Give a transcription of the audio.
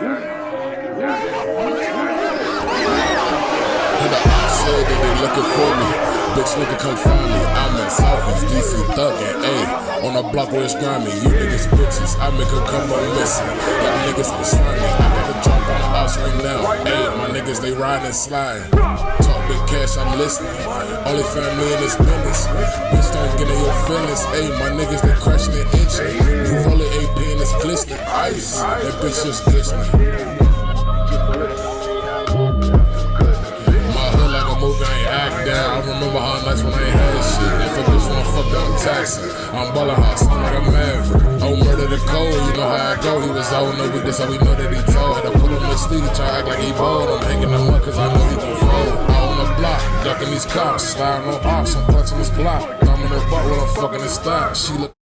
Said that they looking for me. Bitch, nigga, come find me. I'm in Southeast DC thuggin', ayy. On a block where it's grimy. You niggas bitches, I make a come on listen. Y'all niggas be slimy. I got a drop on the house right now, ayy. My niggas, they riding and sliding. Talk big cash, I'm listening. Only family in this business. Bitch, don't get in your feelings, ayy. My niggas, they crashing the itching. You roll it that bitch just glistening. down. I remember how nights when I ain't had shit. If a bitch wanna fuck, I'm taxing. I'm ballin' hot, I'm like a maverick. Oh, murder the code, you know how I go. He was out no weakness, so we know that he told. Had to put him to sleep, try act like he bold. I'm hanging him up cause I know he can fold. Out on the block, ducking these cops, sliding on ops, I'm punching his block. Thumb in her butt while I'm fucking his thigh. She look